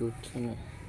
good เ